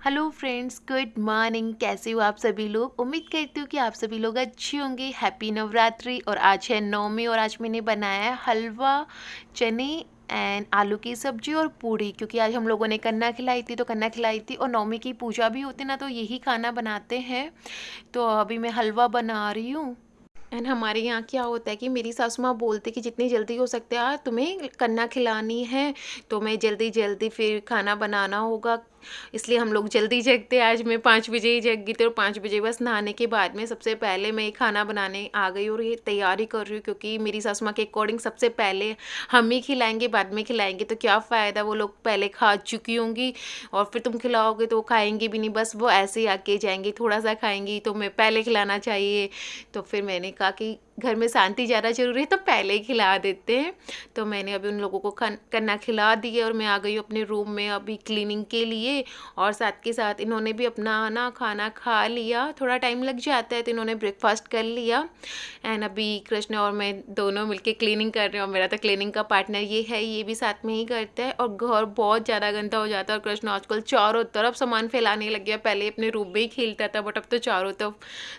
Hello friends good morning कैसे हो आप सभी लोग? उम्मीद करती हूँ कि आप सभी लोग अच्छे होंगे। हैप्पी नवरात्रि और आज है नौमी और आज मैंने बनाया है हलवा, चने एंड आलू की सब्ज़ी और पूड़ी। क्योंकि आज हम लोगों ने कन्ना खिलाई थी तो कन्ना खिलाई थी और नौमी की पूजा भी होती ना तो यही खाना बनाते हैं। तो अभी मैं हलवा बना रही हूँ। एंड हमारे यहाँ क्या होता है कि मेरी सासू माँ बोलती कि जितनी जल्दी हो सकते हैं, तुम्हें कन्ना खिलानी है। तो मैं जल्दी जल्दी फिर खाना बनाना होगा। इसलिए हम लोग जल्दी जगते आज मैं पाँच बजे ही जग गई थी और पाँच बजे बस नहाने के बाद में सबसे पहले मैं खाना बनाने आ गई और ये तैयारी कर रही हूँ क्योंकि मेरी सासू माँ के अकॉर्डिंग सबसे पहले हम ही खिलाएँगे, बाद में खिलाएँगे। तो क्या फ़ायदा, वो लोग पहले खा चुकी होंगी और फिर तुम खिलाओगे तो वो खाएँगी भी नहीं। बस वो ऐसे ही आके जाएँगे, थोड़ा सा खाएँगी तो मैं पहले खिलाना चाहिए। तो फिर मैंने कहा कि घर में शांति ज़्यादा ज़रूरी है तो पहले ही खिला देते हैं। तो मैंने अभी उन लोगों को करना खिला दिए और मैं आ गई हूँ अपने रूम में अभी क्लीनिंग के लिए। और साथ के साथ इन्होंने भी अपना ना खाना खा लिया। थोड़ा टाइम लग जाता है तो इन्होंने ब्रेकफास्ट कर लिया। एंड अभी कृष्ण और मैं दोनों मिलके क्लीनिंग कर रहे हैं और मेरा तो क्लीनिंग का पार्टनर ये है, ये भी साथ में ही करता है। और घर बहुत ज़्यादा गंदा हो जाता है और कृष्ण आजकल चारों तरफ़ सामान फैलाने लग गया। पहले अपने रूम में ही खेलता था, बट अब तो चारों तरफ़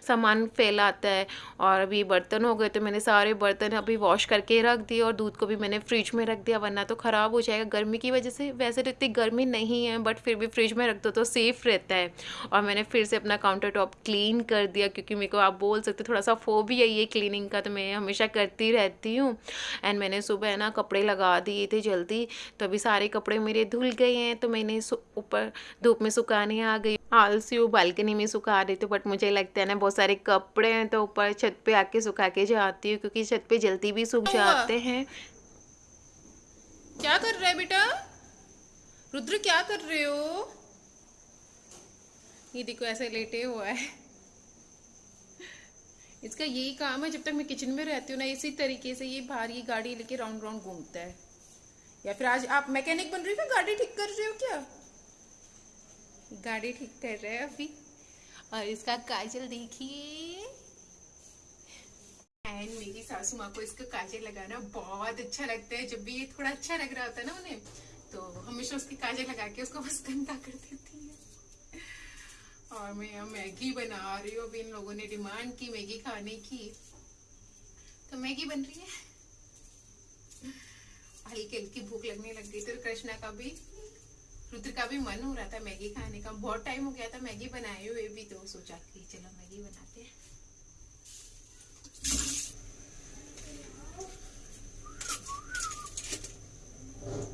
सामान फैलाता है। और अभी बर्तन हो गए तो मैंने सारे बर्तन अभी वॉश करके रख दिए और दूध को भी मैंने फ्रिज में रख दिया, वरना तो ख़राब हो जाएगा। गर्मी की वजह से वैसे तो इतनी गर्मी नहीं है बट फिर भी फ्रिज में रख दो तो सेफ़ रहता है। और मैंने फिर से अपना काउंटर टॉप क्लीन कर दिया, क्योंकि मेरे को आप बोल सकते थोड़ा सा फो भी है ये क्लीनिंग का तो मैं हमेशा करती रहती हूँ। एंड मैंने सुबह है ना कपड़े लगा दिए थे जल्दी तो अभी सारे कपड़े मेरे धुल गए हैं तो मैंने ऊपर धूप में सुखाने आ गई आलसी हूँ बालकनी में सुखा रही थी बट मुझे लगता है ना बहुत सारे कपड़े हैं तो ऊपर छत पे आके सुखा के जाती हूँ क्योंकि छत पे जल्दी भी सूख जाते हैं। क्या कर रहे है बेटा? रुद्र क्या कर रहे हो? ये देखो ऐसे लेटे हुआ है। इसका यही काम है जब तक मैं किचन में रहती हूँ ना इसी तरीके से ये बाहर ये गाड़ी लेके राउंड राउंड घूमता है। या फिर आज आप मैकेनिक बन रही हो गाड़ी ठीक कर रहे हो क्या? गाड़ी ठीक कर रहे हैं अभी। और इसका काजल देखिए। एंड मेरी सासू माँ को इसका काजल लगाना बहुत अच्छा लगता है। जब भी ये थोड़ा अच्छा लग रहा होता है ना उन्हें तो हमेशा उसकी काजल लगा के उसको बस गंदा कर देती है। और मैं यहाँ मैगी बना रही हूँ। अभी इन लोगों ने डिमांड की मैगी खाने की। तो मैगी बन रही है। हल्की हल्की भूख लगने लग गई तो कृष्णा का भी। रुद्र का भी मन हो रहा था मैगी खाने का। बहुत टाइम हो गया था मैगी बनाए हुए भी तो सोचा कि चलो मैगी बनाते हैं।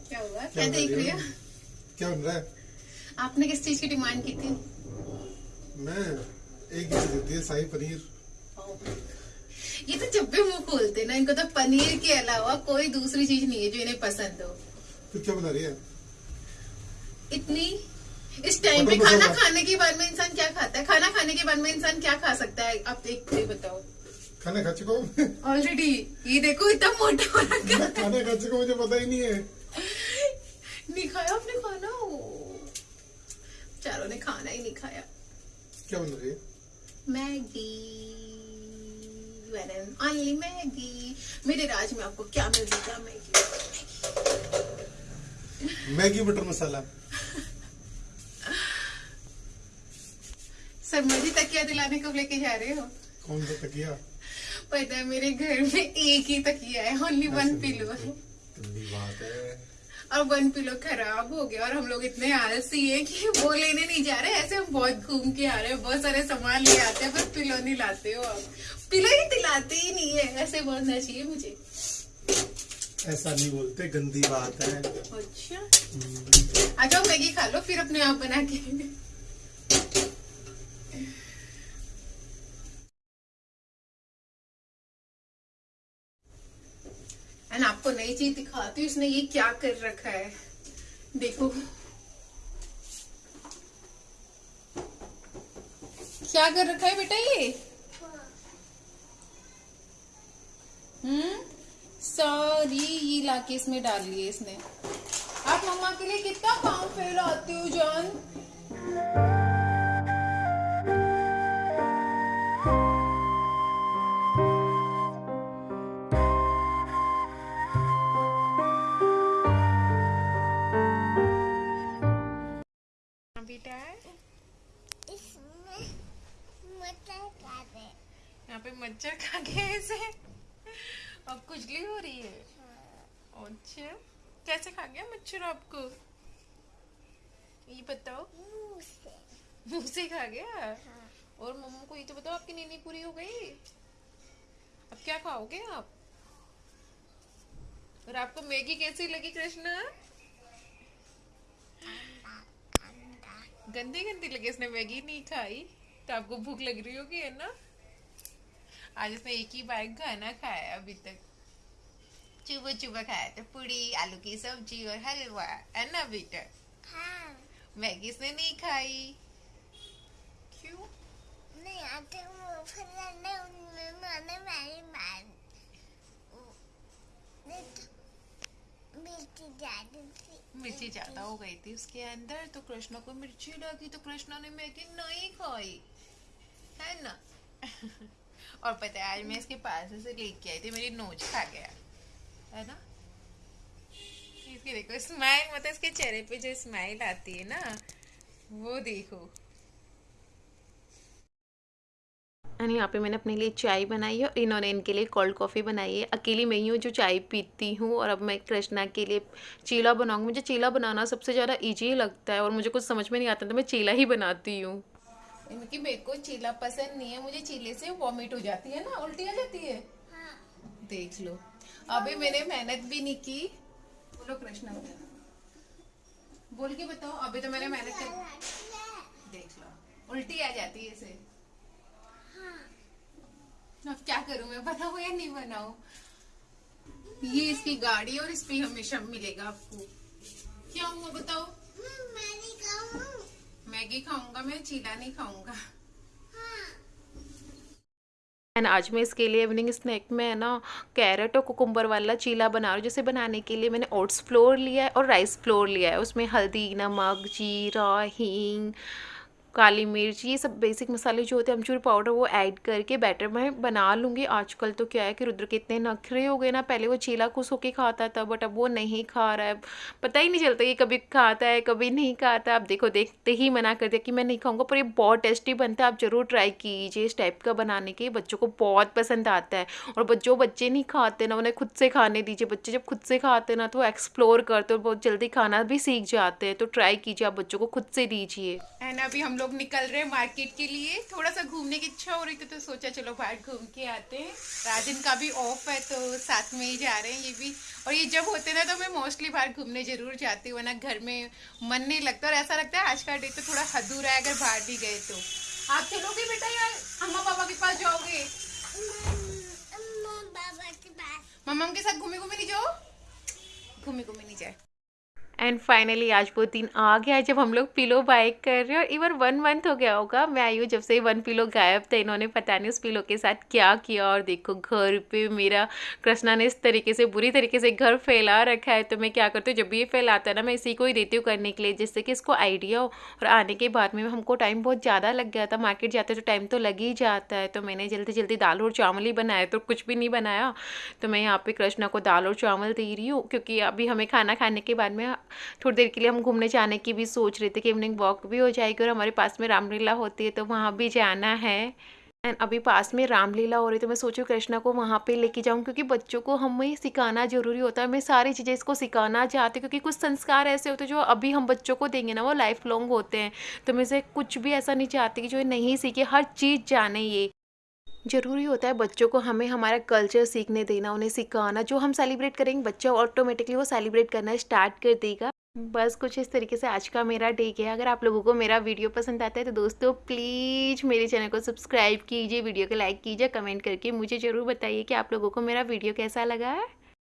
क्या हुआ? क्या, क्या देख रही हो? क्या बन रहा है? आपने किस चीज़ की डिमांड की थी? मैं एक चीज़ देती है शाही पनीर। ये तो जब भी मुँह खोलते ना इनको तो पनीर के अलावा कोई दूसरी चीज़ नहीं है जो इन्हें पसंद हो। तो क्या बना रही है? इतनी इस टाइम पे खाना खाने के बाद में इंसान क्या खाता है? खाना खाने के बाद में इंसान क्या खा सकता है? आप देख के बताओ। खाना खा चुका हूँ। ऑलरेडी ये देखो इतना मोटा हो रखा खाना खा चुका मुझे पता ही नहीं है। नहीं खाया आपने खाना? चारों ने खाना ही नहीं खाया। क्या बन रही है? Maggi only Maggi. मेरे राज में आपको क्या मिल जाएगा Maggi? Maggi butter masala. Sir मुझे तकिया दिलाने कब लेके जा रहे हो। कौन सा तकिया? पता है मेरे घर में एक ही तकिया है ओनली वन पिलो है। बात है। और वन पिलो खराब हो गया और हम लोग इतने आलसी हैं कि वो लेने नहीं जा रहे ऐसे हम बहुत घूम के आ रहे हैं बहुत सारे सामान ले आते हैं बस पिलो नहीं लाते हो आप। पिलो ही दिलाते ही नहीं है ऐसे बोलना चाहिए मुझे। ऐसा नहीं बोलते गंदी बात है। अच्छा। आ जाओ मैगी खा लो फिर अपने आप बना के एंड आपको नई चीज़ दिखाती हूँ, इसने ये क्या कर रखा है? देखो। क्या कर रखा है बेटा ये? हम्म? सारी ये लाके इसमें डाल लिए इसने। आप मम्मा के लिए कितना काम फैलाते हो, जान। बेटा है? इसमें मटर खा रहे यहाँ पे मच्छर खा गए ऐसे। अब खुजली हो रही है। अच्छा कैसे खा गया मच्छर आपको? ये बताओ। मुँह से। खा गया? हाँ। और मम्मा को ये तो बताओ आपकी नींद पूरी हो गई? अब क्या खाओगे आप? और आपको मैगी कैसी लगी कृष्णा? अंडा गंदी गंदी लगी इसने मैगी नहीं खाई तो आपको भूख लग रही होगी है ना? आज इसने एक ही बार खाना खाया अभी तक। चुबा चुबा खाया तो पूरी आलू की सब्ज़ी और हलवा है ना बेटा? हाँ। मैगी इसने नहीं खाई। क्यों? नहीं आते वो उनमें मैंने मार नहीं तो मिर्ची ज़्यादा हो गई थी उसके अंदर। तो कृष्णा को मिर्ची लगी तो कृष्णा ने मैगी नहीं खाई, है ना? और पता है, आज मैं इसके पास से लेके आई थी, मेरी नोच खा गया, है ना? इसकी देखो स्माइल मतलब इसके चेहरे पे जो स्माइल आती है ना, वो देखो। एंड यहाँ पे मैंने अपने लिए चाय बनाई है और इन्होंने इनके लिए कोल्ड कॉफ़ी बनाई है। अकेली मैं ही हूँ जो चाय पीती हूँ और अब मैं कृष्णा के लिए चीला बनाऊँगी। मुझे चीला बनाना सबसे ज़्यादा ईजी लगता है और मुझे कुछ समझ में नहीं आता तो मैं चीला ही बनाती हूँ। क्योंकि मेरे को चीला पसंद नहीं है मुझे चीले से वॉमिट हो जाती है ना उल्टी आ जाती है? देख लो। अभी मैंने मेहनत भी नहीं की। बोलो कृष्णा। बोल के बताओ अभी तो मैंने मेहनत कर देख लो। उल्टी आ जाती है इसे। अब क्या करूँ, मैं बनाऊँ या नहीं बनाऊँ? ये इसकी गाड़ी और इस पे हमेशा मिलेगा आपको। क्या हुआ बताओ? मैगी खाऊँगा, मैं चीला नहीं खाऊँगा। एंड आज मैं इसके लिए इवनिंग स्नैक में है ना कैरेट और कुकुम्बर वाला चीला बना रही हूँ, जिसे बनाने के लिए मैंने ओट्स फ्लोर लिया है और राइस फ्लोर लिया है। उसमें हल्दी, नमक, जीरा, हींग काली मिर्च, ये सब बेसिक मसाले जो होते हैं, अमचूर पाउडर वो ऐड करके बैटर मैं बना लूँगी। आजकल तो क्या है कि रुद्र के इतने नखरे हो गए ना, पहले वो चीला खुश होके खाता था बट अब वो नहीं खा रहा है। पता ही नहीं चलता कि कभी खाता है, कभी नहीं खाता। अब देखो, देखते ही मना कर दिया कि मैं नहीं खाऊँगा, पर ये बहुत टेस्टी बनता है, आप ज़रूर ट्राई कीजिए इस टाइप का बनाने के बच्चों को बहुत पसंद आता है। और जो बच्चे नहीं खाते ना, उन्हें खुद से खाने दीजिए। बच्चे जब खुद से खाते ना तो एक्सप्लोर करते और बहुत जल्दी खाना भी सीख जाते हैं। तो ट्राई कीजिए, आप बच्चों को खुद से दीजिए। एंड अभी हम लोग निकल रहे हैं मार्केट के लिए। थोड़ा सा घूमने की इच्छा हो रही थी तो सोचा चलो बाहर घूम के आते हैं। राजन का भी ऑफ़ है तो साथ में ही जा रहे हैं ये भी। और ये जब होते ना तो मैं मोस्टली बाहर घूमने ज़रूर जाती हूँ ना घर में मन नहीं लगता। और ऐसा लगता है आज का डे तो थोड़ा अधूरा है अगर बाहर भी गए तो। आप चलोगे बेटा यार? अम्मा पापा के पास जाओगे? मम्मा के साथ घूमे घूमे नहीं जाओ? घूमे घूमे नहीं जाए। एंड फाइनली आज वो दिन आ गया जब हम लोग पिलो बाय कर रहे हैं और इवन वन मंथ हो गया होगा। मैं आई हूँ जब से वन पिलो गायब था, इन्होंने पता नहीं उस पिलो के साथ क्या किया और देखो घर पे मेरा कृष्णा ने इस तरीके से, बुरी तरीके से घर फैला रखा है। तो मैं क्या करती हूँ, जब भी ये फैलाता है ना, मैं इसी को ही देती हूँ करने के लिए, जिससे कि इसको आइडिया हो। और आने के बाद में हमको टाइम बहुत ज़्यादा लग गया था। मार्केट जाते तो टाइम तो लग ही जाता है। तो मैंने जल्दी जल्दी दाल और चावल ही बनाया तो कुछ भी नहीं बनाया। तो मैं यहाँ पर कृष्णा को दाल और चावल दे रही हूँ, क्योंकि अभी हमें खाना खाने के बाद में थोड़ी देर के लिए हम घूमने जाने की भी सोच रहे थे कि इवनिंग वॉक भी हो जाएगी और हमारे पास में रामलीला होती है तो वहाँ भी जाना है। एंड अभी पास में रामलीला हो रही तो मैं सोचूं कृष्णा को वहाँ पे लेके जाऊँ, क्योंकि बच्चों को हमें सिखाना ज़रूरी होता है। मैं सारी चीज़ें इसको सिखाना चाहती क्योंकि कुछ संस्कार ऐसे होते हैं जो अभी हम बच्चों को देंगे ना, वो लाइफ लॉन्ग होते हैं। तो मैं इसे कुछ भी ऐसा नहीं चाहती कि जो नहीं सीखे, हर चीज़ जाने ये। ज़रूरी होता है बच्चों को हमें हमारा कल्चर सीखने देना, उन्हें सिखाना, जो हम सेलिब्रेट करेंगे, बच्चा ऑटोमेटिकली वो सेलिब्रेट करना स्टार्ट कर देगा। बस कुछ इस तरीके से आज का मेरा डे गया। अगर आप लोगों को मेरा वीडियो पसंद आता है तो दोस्तों प्लीज़ मेरे चैनल को सब्सक्राइब कीजिए वीडियो को लाइक कीजिए कमेंट करके मुझे ज़रूर बताइए कि आप लोगों को मेरा वीडियो कैसा लगा। है